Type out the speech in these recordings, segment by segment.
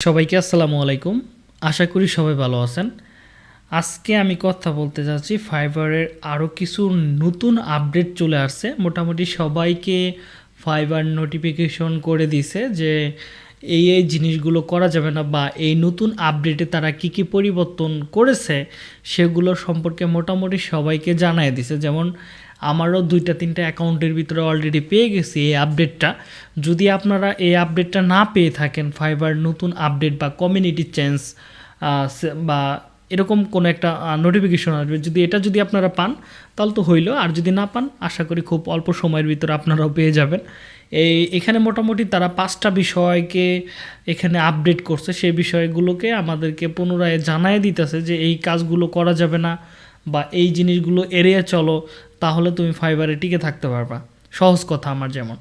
সবাইকে আসসালামু আলাইকুম। আশা করি সবাই ভালো আছেন। আজকে আমি কথা বলতে যাচ্ছি ফাইবারের আরও কিছু নতুন আপডেট চলে আসছে। মোটামুটি সবাইকে ফাইবার নোটিফিকেশন করে দিছে যে এই এই জিনিসগুলো করা যাবে না বা এই নতুন আপডেটে তারা কি কি পরিবর্তন করেছে সেগুলো সম্পর্কে মোটামুটি সবাইকে জানায় দিছে। যেমন আমারও দুইটা তিনটা অ্যাকাউন্টের ভিতরে অলরেডি পেয়ে গেছি এই আপডেটটা যদি আপনারা এই আপডেটটা না পেয়ে থাকেন ফাইবার নতুন আপডেট বা কমিউনিটি চেঞ্জ বা এরকম কোনো একটা নোটিফিকেশন আসবে, যদি এটা যদি আপনারা পান, তাহলে তো হইল। আর যদি না পান, আশা করি খুব অল্প সময়ের ভিতরে আপনারাও পেয়ে যাবেন। এই, এখানে মোটামুটি তারা পাঁচটা বিষয়কে এখানে আপডেট করছে। সেই বিষয়গুলোকে আমাদেরকে পুনরায় জানায় দিতেছে যে এই কাজগুলো করা যাবে না বা এই জিনিসগুলো এড়িয়ে চলো। তাহলে তুমি ফাইবারে টিকে থাকতে পারবা। সহজ কথা আমার যেমন।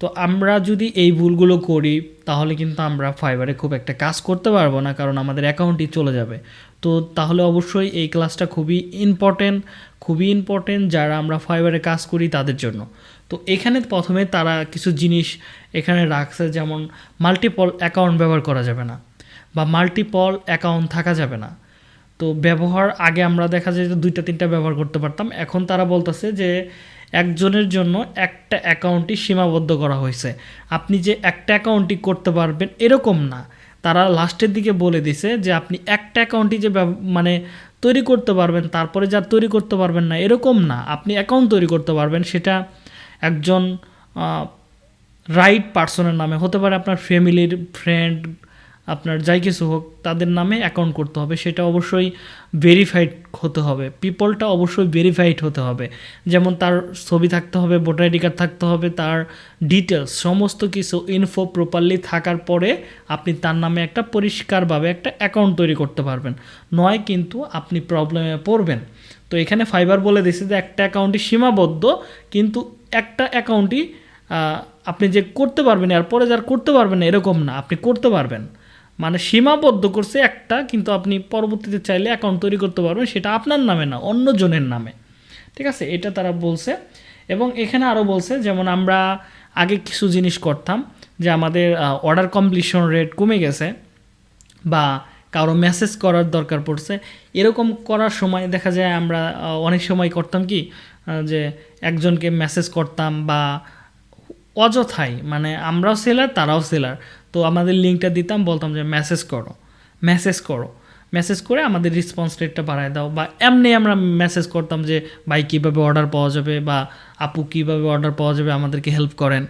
তো আমরা যদি এই ভুলগুলো করি, তাহলে কিন্তু আমরা ফাইবারে খুব একটা কাজ করতে পারব না, কারণ আমাদের অ্যাকাউন্টই চলে যাবে। তো তাহলে অবশ্যই এই ক্লাসটা খুবই ইম্পর্টেন্ট খুবই ইম্পর্টেন্ট যারা আমরা ফাইবারে কাজ করি তাদের জন্য। তো এখানে প্রথমে তারা কিছু জিনিস এখানে রাখছে, যেমন মাল্টিপল অ্যাকাউন্ট ব্যবহার করা যাবে না, বা মাল্টিপল অ্যাকাউন্ট থাকা যাবে না। তো ব্যবহার, আগে আমরা দেখা যায় যে দুইটা, তিনটা ব্যবহার করতে পারতাম। এখন তারা বলতেছে যে একজনের জন্য একটা অ্যাকাউন্টই সীমাবদ্ধ করা হয়েছে। আপনি যে একটা অ্যাকাউন্টই করতে পারবেন এরকম না। তারা লাস্টের দিকে বলে দিছে যে আপনি একটা অ্যাকাউন্টই যে মানে তৈরি করতে পারবেন, তারপরে যা তৈরি করতে পারবেন না, এরকম না। আপনি অ্যাকাউন্ট তৈরি করতে পারবেন, সেটা একজন রাইট পার্সনের নামে। হতে পারে আপনার ফ্যামিলির ফ্রেন্ড আপনার যাই কিছু হোক, তাদের নামে অ্যাকাউন্ট করতে হবে। সেটা অবশ্যই ভেরিফাইড হতে হবে। পিপলটা অবশ্যই ভেরিফাইড হতে হবে। যেমন তার ছবি থাকতে হবে ভোটার আইডি কার্ড থাকতে হবে, তার ডিটেলস সমস্ত কিছু ইনফো প্রপারলি থাকার পরে আপনি তার নামে একটা পরিষ্কারভাবে একটা অ্যাকাউন্ট তৈরি করতে পারবেন। নয় কিন্তু আপনি প্রবলেমে পড়বেন। তো এখানে ফাইবার বলে দিছে যে একটা অ্যাকাউন্টই সীমাবদ্ধ, কিন্তু একটা অ্যাকাউন্টই আপনি যে করতে পারবেন আর পরে যার করতে পারবেন এরকম না। আপনি করতে পারবেন। মানে সীমাবদ্ধ করছে একটা, কিন্তু আপনি পরবর্তীতে চাইলে অ্যাকাউন্ট তৈরি করতে পারবেন, সেটা আপনার নামে না অন্য জনের নামে। ঠিক আছে? এটা তারা বলছে। এবং এখানে আরও বলছে, যেমন আমরা আগে কিছু জিনিস করতাম, যে আমাদের অর্ডার কমপ্লিশন রেট কমে গেছে বা কারও মেসেজ করার দরকার পড়ছে। এরকম করার সময় দেখা যায় আমরা অনেক সময় করতাম কি যে একজনকে মেসেজ করতাম বা অযথাই মানে আমরাও সেলার তারাও সেলার তো আমাদের লিঙ্কটা দিতাম, বলতাম যে মেসেজ করো মেসেজ করো। মেসেজ করে আমাদের রেসপন্স রেটটা বাড়ায় দাও বা এমনি আমরা মেসেজ করতাম যে, ভাই, কীভাবে অর্ডার পাওয়া যাবে? বা, আপু, কীভাবে অর্ডার পাওয়া যাবে? আমাদেরকে হেল্প করেন।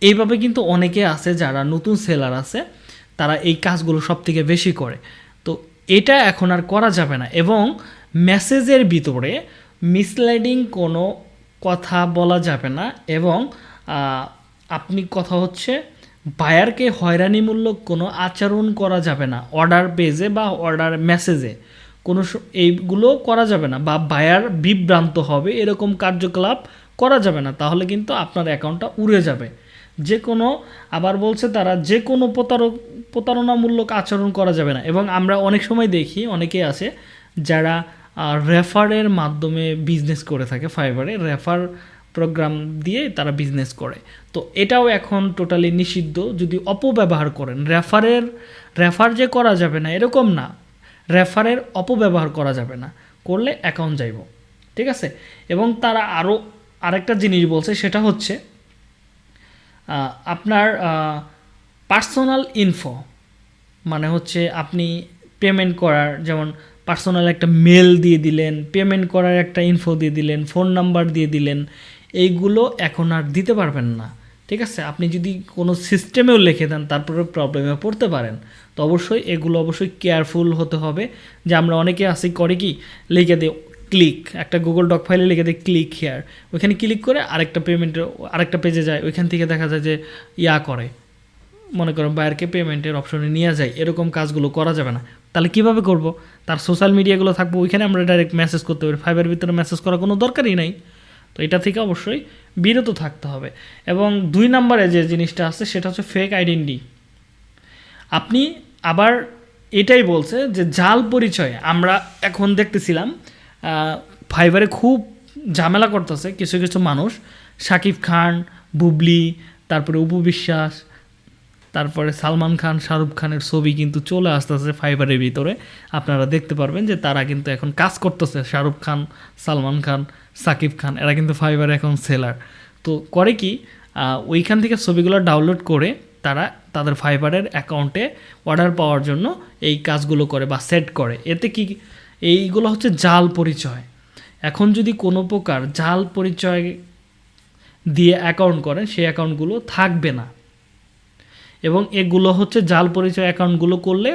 এইভাবে কিন্তু অনেকে আছে যারা নতুন সেলার আছে, তারা এই কাজগুলো সব থেকে বেশি করে। তো এটা এখন আর করা যাবে না এবং মেসেজের ভিতরে মিসলাইডিং কোনো কথা বলা যাবে না এবং আপনি কথা হচ্ছে বায়ারকে হয়রানিমূলক কোনো আচরণ করা যাবে না, অর্ডার পেজে বা অর্ডার মেসেজে। কোনো এইগুলো করা যাবে না, বা বায়ার বিভ্রান্ত হবে, এরকম কার্যকলাপ করা যাবে না, তাহলে কিন্তু আপনার অ্যাকাউন্টটা উড়ে যাবে। যে কোনো, আবার বলছে তারা, যে কোনো প্রতারক, প্রতারণামূলক আচরণ করা যাবে না। এবং আমরা অনেক সময় দেখি, অনেকে আছে যারা রেফারের মাধ্যমে বিজনেস করে থাকে ফাইবারে রেফার প্রোগ্রাম দিয়ে তারা বিজনেস করে। তো এটাও এখন টোটালি নিষিদ্ধ। যদি অপব্যবহার করেন রেফারের রেফার যে করা যাবে না, এরকম না। রেফারের অপব্যবহার করা যাবে না। করলে অ্যাকাউন্ট যাইব। ঠিক আছে? এবং তারা আরও আরেকটা জিনিস বলছে, সেটা হচ্ছে আপনার পার্সোনাল ইনফো মানে হচ্ছে আপনি পেমেন্ট করার, যেমন পার্সোনাল একটা মেল দিয়ে দিলেন পেমেন্ট করার একটা ইনফো দিয়ে দিলেন ফোন নাম্বার দিয়ে দিলেন এইগুলো এখন আর দিতে পারবেন না। ঠিক আছে? আপনি যদি কোনো সিস্টেমেও লিখে দেন, তারপরে প্রবলেমে পড়তে পারেন। তো অবশ্যই এগুলো অবশ্যই কেয়ারফুল হতে হবে। যে আমরা অনেকে আসি করে কি, লিখে দিই ক্লিক একটা গুগল ডক ফাইলে লিখে দিই ক্লিক হেয়ার ওইখানে ক্লিক করে আরেকটা পেমেন্টের আরেকটা পেজে যায়। ওইখান থেকে দেখা যায় যে ইয়া করে। মনে করেন বায়ারকে পেমেন্টের অপশনে নিয়ে যায়। এরকম কাজগুলো করা যাবে না। তাহলে কীভাবে করব? তার সোশ্যাল মিডিয়াগুলো থাকব। ওইখানে আমরা ডাইরেক্ট মেসেজ করতে পারি। ফাইবার ভিতরে মেসেজ করার কোনো দরকারই নাই। তো এটা থেকে অবশ্যই বিরত থাকতে হবে। এবং দুই নম্বরে যে জিনিসটা আছে, সেটা হচ্ছে ফেক আইডেন্টি আপনি আবার এটাই বলছে যে জাল পরিচয়, আমরা এখন দেখতেছিলাম ফাইবারে খুব ঝামেলা করতেছে কিছু কিছু মানুষ, শাকিব খান, বুবলি, তারপরে উপবিশ্বাস তারপরে সালমান খান, শাহরুখ খানের ছবি কিন্তু চলে আসতেছে ফাইবারের ভিতরে। আপনারা দেখতে পারবেন যে তারা কিন্তু এখন কাজ করতেছে, শাহরুখ খান, সালমান খান সাকিব খান, এরা কিন্তু ফাইবারে এখন সেলার তো করে কি ওইখান থেকে ছবিগুলো ডাউনলোড করে তারা তাদের ফাইবারের অ্যাকাউন্টে অর্ডার পাওয়ার জন্য এই কাজগুলো করে বা সেট করে। এতে কি, এইগুলো হচ্ছে জাল পরিচয়। এখন যদি কোনো প্রকার জাল পরিচয় দিয়ে অ্যাকাউন্ট করেন সেই অ্যাকাউন্টগুলো থাকবে না। এবং এগুলো হচ্ছে জাল পরিচয় অ্যাকাউন্টগুলো করলে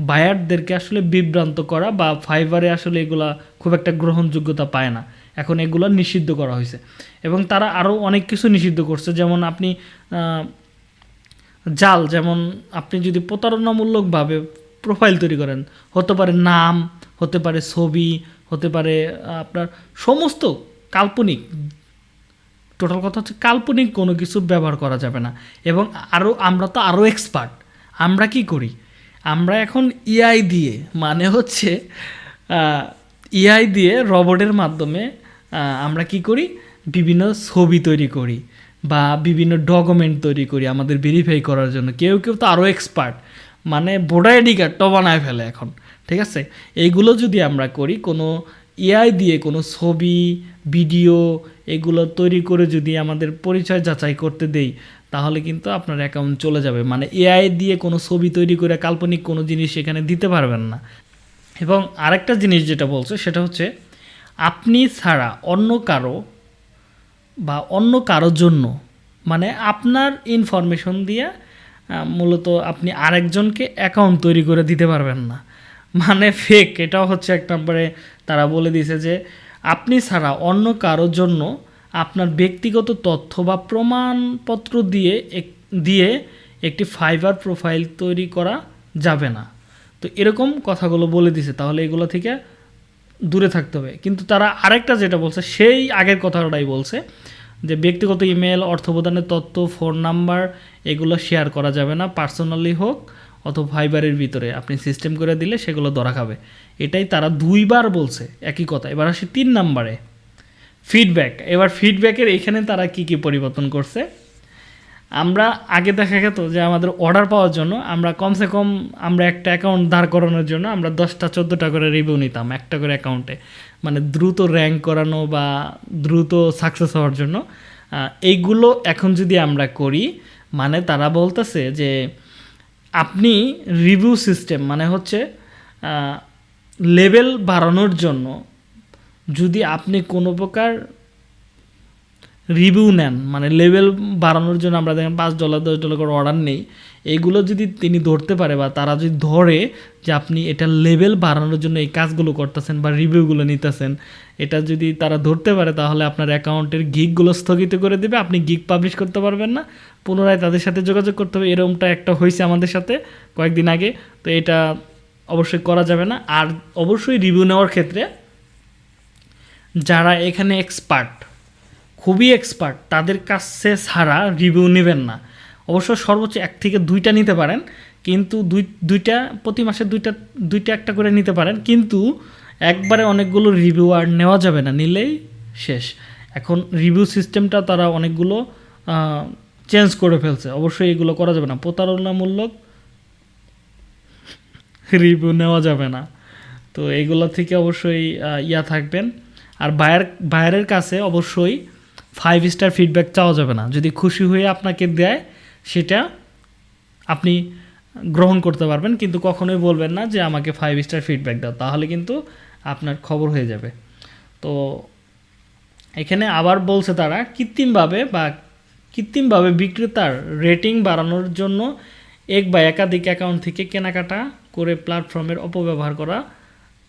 বায়ারদেরকে আসলে বিভ্রান্ত করা বা ফাইবারে আসলে এগুলা খুব একটা গ্রহণযোগ্যতা পায় না। এখন এগুলো নিষিদ্ধ করা হয়েছে। এবং তারা আরও অনেক কিছু নিষিদ্ধ করছে। যেমন আপনি জাল, যেমন আপনি যদি প্রতারণামূলকভাবে প্রোফাইল তৈরি করেন, হতে পারে নাম, হতে পারে ছবি, হতে পারে আপনার সমস্ত কাল্পনিক টোটাল কথা হচ্ছে কাল্পনিক কোনো কিছু ব্যবহার করা যাবে না। এবং আরও আমরা তো আরও এক্সপার্ট আমরা কি করি? আমরা এখন ইআই দিয়ে মানে হচ্ছে ইআই দিয়ে রবটের মাধ্যমে আমরা কি করি? বিভিন্ন ছবি তৈরি করি বা বিভিন্ন ডকুমেন্ট তৈরি করি আমাদের ভেরিফাই করার জন্য। কেউ কেউ তো আরও এক্সপার্ট মানে ভোটার আইডি কার্ডটা বানায় ফেলে এখন, ঠিক আছে? এইগুলো যদি আমরা করি, কোনো এআই দিয়ে কোনো ছবি, ভিডিও এগুলো তৈরি করে যদি আমাদের পরিচয় যাচাই করতে দেই, তাহলে কিন্তু আপনার অ্যাকাউন্ট চলে যাবে। মানে এআই দিয়ে কোনো ছবি তৈরি করে কাল্পনিক কোনো জিনিস এখানে দিতে পারবেন না। এবং আরেকটা জিনিস যেটা বলছে, সেটা হচ্ছে আপনি ছাড়া অন্য কারও বা অন্য কারোর জন্য মানে আপনার ইনফরমেশন দিয়ে মূলত আপনি আরেকজনকে অ্যাকাউন্ট তৈরি করে দিতে পারবেন না। মানে ফেক এটাও হচ্ছে এক নম্বরে তারা বলে দিয়েছে যে, আপনি ছাড়া অন্য কারোর জন্য আপনার ব্যক্তিগত তথ্য বা প্রমাণপত্র দিয়ে দিয়ে একটি ফাইবার প্রোফাইল তৈরি করা যাবে না। তো এরকম কথাগুলো বলে দিছে তাহলে এগুলো থেকে দূরে থাকতে হবে। কিন্তু তারা আরেকটা যেটা বলছে, সেই আগের কথাটাই বলছে যে, ব্যক্তিগত ইমেল অর্থ প্রদানের তথ্য ফোন নাম্বার এগুলো শেয়ার করা যাবে না পার্সোনালি হোক অথবা ফাইবারের ভিতরে আপনি সিস্টেম করে দিলে সেগুলো ধরা খাবে। এটাই তারা দুইবার বলছে একই কথা। এবার আসি তিন নাম্বারে। ফিডব্যাক এবার ফিডব্যাকের এখানে তারা কি কি পরিবর্তন করছে? আমরা আগে দেখা গেত যে আমাদের অর্ডার পাওয়ার জন্য আমরা কমসে কম আমরা একটা অ্যাকাউন্ট দাঁড় করানোর জন্য আমরা দশটা, চোদ্দোটা করে রিভিউ নিতাম একটা করে অ্যাকাউন্টে মানে দ্রুত র্যাঙ্ক করানো বা দ্রুত সাকসেস হওয়ার জন্য। এইগুলো এখন যদি আমরা করি মানে তারা বলতেছে যে আপনি রিভিউ সিস্টেম মানে হচ্ছে লেভেল বাড়ানোর জন্য যদি আপনি কোনো প্রকার রিভিউ নেন মানে লেভেল বাড়ানোর জন্য আমরা দেখেন পাঁচ ডলার দশ ডলার করে অর্ডার নেই। এইগুলো যদি তিনি ধরতে পারে বা তারা যদি ধরে যে আপনি এটা লেভেল বাড়ানোর জন্য এই কাজগুলো করতেছেন বা রিভিউগুলো নিতেছেন, এটা যদি তারা ধরতে পারে তাহলে আপনার অ্যাকাউন্টের গিকগুলো স্থগিত করে দেবে, আপনি গিক পাবলিশ করতে পারবেন না। পুনরায় তাদের সাথে যোগাযোগ করতে হবে এরকমটা একটা হয়েছে আমাদের সাথে কয়েকদিন আগে, তো এটা অবশ্যই করা যাবে না। আর অবশ্যই রিভিউ নেওয়ার ক্ষেত্রে যারা এখানে এক্সপার্ট খুবই এক্সপার্ট তাদের কাছে ছাড়া রিভিউ নেবেন না। অবশ্য সর্বোচ্চ এক থেকে দুইটা নিতে পারেন, কিন্তু দুই, দুইটা প্রতি মাসে দুইটা দুইটা একটা করে নিতে পারেন, কিন্তু একবারে অনেকগুলো রিভিউ আর নেওয়া যাবে না, নিলেই শেষ। এখন রিভিউ সিস্টেমটা তারা অনেকগুলো চেঞ্জ করে ফেলছে, অবশ্যই এগুলো করা যাবে না। প্রতারণামূলক রিভিউ নেওয়া যাবে না। তো এইগুলো থেকে অবশ্যই ইয়া থাকবেন। আর বায়ার বায়ারের কাছে অবশ্যই ফাইভ স্টার ফিডব্যাক চাওয়া যাবে না। যদি খুশি হয়ে আপনাকে দেয়, সেটা আপনি গ্রহণ করতে পারবেন, কিন্তু কখনোই বলবেন না যে আমাকে ফাইভ স্টার ফিডব্যাক দাও, তাহলে কিন্তু আপনার খবর হয়ে যাবে। তো এখানে আবার বলছে তারা, কৃত্রিমভাবে বা কৃত্রিমভাবে বিক্রেতার রেটিং বাড়ানোর জন্য এক বা একাধিক অ্যাকাউন্ট থেকে কেনাকাটা করে প্ল্যাটফর্মের অপব্যবহার করা,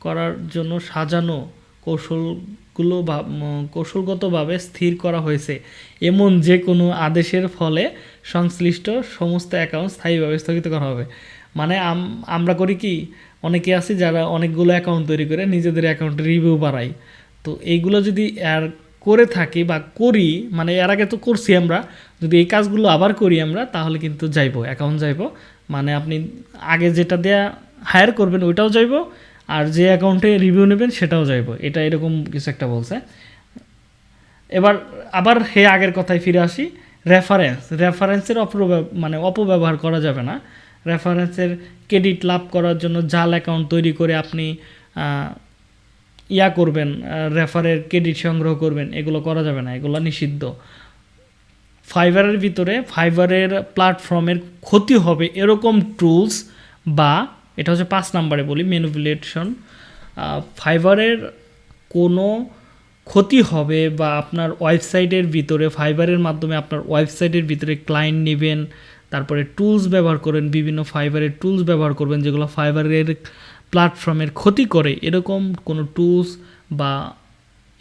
করার জন্য সাজানো কৌশলগুলো বা- কৌশলগতভাবে স্থির করা হয়েছে। এমন যে কোনো আদেশের ফলে সংশ্লিষ্ট সমস্ত অ্যাকাউন্ট স্থায়ীভাবে স্থগিত করা হবে। মানে আম- আমরা করি কি, অনেকে আছি যারা অনেকগুলো অ্যাকাউন্ট তৈরি করে নিজেদের অ্যাকাউন্টে রিভিউ বাড়াই তো এইগুলো যদি আর করে থাকি বা করি মানে এর আগে তো করছি আমরা, যদি এই কাজগুলো আবার করি আমরা, তাহলে কিন্তু যাইবো অ্যাকাউন্ট যাইবো। মানে আপনি আগে যেটা দেয়া হায়ার করবেন, ওইটাও যাইবো। আর যে অ্যাকাউন্টে রিভিউ নেবেন সেটাও যাইবো। এটা এরকম কিছু একটা বলছে। এবার আবার হে আগের কথায় ফিরে আসি। রেফারেন্স রেফারেন্সের অপব্যব মানে অপব্যবহার করা যাবে না। রেফারেন্সের ক্রেডিট লাভ করার জন্য জাল অ্যাকাউন্ট তৈরি করে আপনি ইয়া করবেন রেফারের ক্রেডিট সংগ্রহ করবেন, এগুলো করা যাবে না। এগুলো নিষিদ্ধ। ফাইবারের ভিতরে ফাইবারের প্ল্যাটফর্মের ক্ষতি হবে এরকম টুলস বা এটা হচ্ছে পাঁচ নাম্বারে বলি ম্যানুপুলেশন ফাইবারের কোনো ক্ষতি হবে বা আপনার ওয়েবসাইটের ভিতরে, ফাইবারের মাধ্যমে আপনার ওয়েবসাইটের ভিতরে ক্লায়েন্ট নেবেন, তারপরে টুলস ব্যবহার করেন, বিভিন্ন ফাইবারের টুলস ব্যবহার করবেন, যেগুলো ফাইবারের প্ল্যাটফর্মের ক্ষতি করে, এরকম কোনো টুলস বা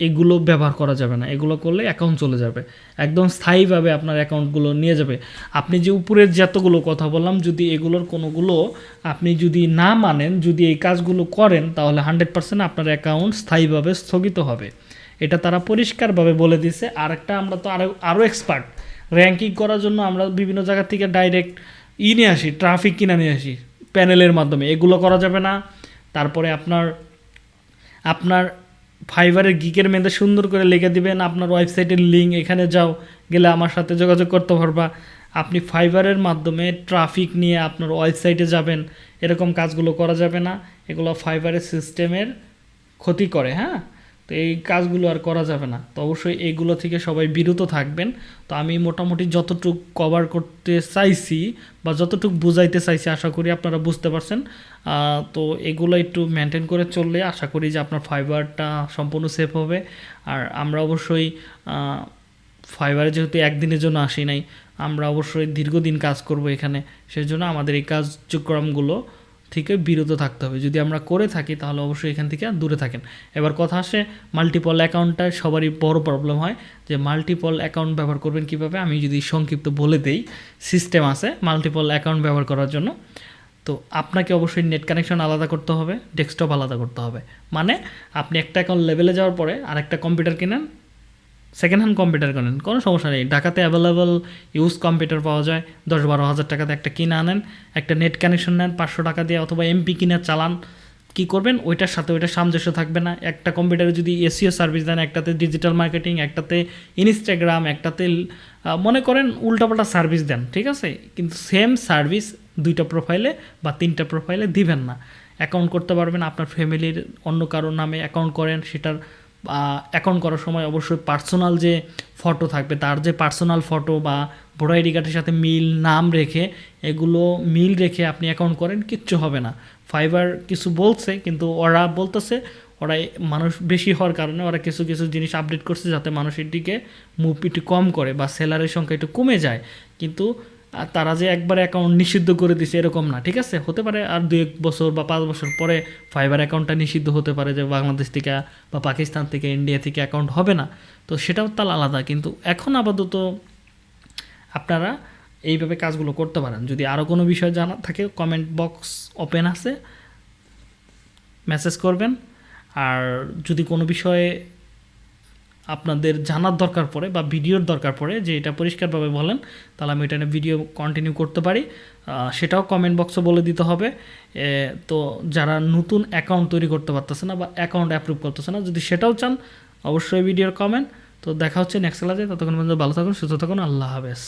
এগুলো ব্যবহার করা যাবে না। এগুলো করলে অ্যাকাউন্ট চলে যাবে। একদম স্থায়ীভাবে আপনার অ্যাকাউন্টগুলো নিয়ে যাবে। আপনি যে উপরের যতগুলো কথা বললাম, যদি এগুলোর কোনোগুলো আপনি যদি না মানেন, যদি এই কাজগুলো করেন, তাহলে হান্ড্রেড পার্সেন্ট আপনার অ্যাকাউন্ট স্থায়ীভাবে স্থগিত হবে। এটা তারা পরিষ্কারভাবে বলে দিছে আর একটা আমরা তো আরও আরও এক্সপার্ট র্যাঙ্কিং করার জন্য আমরা বিভিন্ন জায়গা থেকে ডাইরেক্ট ই নিয়ে আসি ট্রাফিক কিনে নিয়ে আসি প্যানেলের মাধ্যমে। এগুলো করা যাবে না। তারপরে আপনার আপনার ফাইবারের গিকের মেয়েদের সুন্দর করে লিখে দিবেন। আপনার ওয়েবসাইটের লিঙ্ক এখানে যাও, গেলে আমার সাথে যোগাযোগ করতে পারবা। আপনি ফাইবারের মাধ্যমে ট্রাফিক নিয়ে আপনার ওয়েবসাইটে যাবেন। এরকম কাজগুলো করা যাবে না। এগুলো ফাইবারের সিস্টেমের ক্ষতি করে হ্যাঁ? তো এই কাজগুলো আর করা যাবে না। তো অবশ্যই এগুলো থেকে সবাই বিরত থাকবেন। তো আমি মোটামুটি যতটুক কভার করতে চাইছি বা যতটুকু বুঝাইতে চাইছি আশা করি আপনারা বুঝতে পারছেন। তো এগুলো একটু মেনটেন করে চললে আশা করি যে আপনার ফাইবারটা সম্পূর্ণ সেফ হবে। আর আমরা অবশ্যই ফাইবারে যেহেতু একদিনের জন্য আসি নাই, আমরা অবশ্যই দীর্ঘদিন কাজ করব এখানে। সেই জন্য আমাদের এই কার্যক্রমগুলো থেকে বিরত থাকতে হবে। যদি আমরা করে থাকি, তাহলে অবশ্যই এখান থেকে দূরে থাকেন। এবার কথা আসে মাল্টিপল অ্যাকাউন্টটা সবারই বড় প্রবলেম হয় যে মাল্টিপল অ্যাকাউন্ট ব্যবহার করবেন কীভাবে? আমি যদি সংক্ষিপ্ত বলে দেই সিস্টেম আছে মাল্টিপল অ্যাকাউন্ট ব্যবহার করার জন্য। তো আপনাকে অবশ্যই নেট কানেকশন আলাদা করতে হবে ডেস্কটপ আলাদা করতে হবে। মানে আপনি একটা অ্যাকাউন্ট লেভেলে যাওয়ার পরে আরেকটা কম্পিউটার কিনেন সেকেন্ড হ্যান্ড কম্পিউটার কেনেন কোনো সমস্যা নেই। ঢাকাতে অ্যাভেলেবল ইউজ কম্পিউটার পাওয়া যায়। দশ বারো হাজার টাকাতে একটা কিনে আনেন, একটা নেট কানেকশন নেন, পাঁচশো টাকা দিয়ে অথবা এমপি কিনে চালান। কি করবেন? ওইটার সাথে ওইটা সামঞ্জস্য থাকবে না। একটা কম্পিউটারে যদি এসিও সার্ভিস দেন, একটাতে ডিজিটাল মার্কেটিং একটাতে ইনস্টাগ্রাম একটাতে মনে করেন উল্টাপাল্টা সার্ভিস দেন, ঠিক আছে? কিন্তু সেম সার্ভিস দুইটা প্রোফাইলে বা তিনটা প্রোফাইলে দিবেন না। অ্যাকাউন্ট করতে পারবেন, আপনার ফ্যামিলির অন্য কারোর নামে অ্যাকাউন্ট করেন, সেটার অ্যাকাউন্ট করার সময় অবশ্যই পার্সোনাল যে ফটো থাকবে, তার যে পার্সোনাল ফটো বা ভোটার আইডি কার্ডের সাথে মিল, নাম রেখে এগুলো মিল রেখে আপনি অ্যাকাউন্ট করেন, কিচ্ছু হবে না। ফাইবার কিছু বলছে, কিন্তু ওরা বলতেছে, ওরা মানুষ বেশি হওয়ার কারণে ওরা কিছু কিছু জিনিস আপডেট করছে যাতে মানুষের দিকে মুভ একটু কম করে বা সেলারের সংখ্যা একটু কমে যায়। কিন্তু আর তারা যে একবার অ্যাকাউন্ট নিষিদ্ধ করে দিছে এরকম না, ঠিক আছে? হতে পারে আর দু এক বছর বা পাঁচ বছর পরে ফাইবার অ্যাকাউন্টটা নিষিদ্ধ হতে পারে যে বাংলাদেশ থেকে বা পাকিস্তান থেকে ইন্ডিয়া থেকে অ্যাকাউন্ট হবে না। তো সেটাও তার আলাদা, কিন্তু এখন আপাতত আপনারা এইভাবে কাজগুলো করতে পারেন। যদি আরও কোনো বিষয় জানা থাকে কমেন্ট বক্স ওপেন আছে মেসেজ করবেন। আর যদি কোনো বিষয়ে আপনাদের জানার দরকার পড়ে বা ভিডিওর দরকার পড়ে যে এটা পরিষ্কারভাবে বলেন, তাহলে আমি এটা নিয়ে ভিডিও কন্টিনিউ করতে পারি। সেটাও কমেন্ট বক্সে বলে দিতে হবে। তো যারা নতুন অ্যাকাউন্ট তৈরি করতে পারতেছে না বা অ্যাকাউন্ট অ্যাপ্রুভ করতেছে না, যদি সেটাও চান, অবশ্যই ভিডিওর কমেন্ট তো দেখা হচ্ছে নেক্সট ক্লাসে ততক্ষণ পর্যন্ত ভালো থাকুন, সুস্থ থাকুন, আল্লাহ হাফেজ।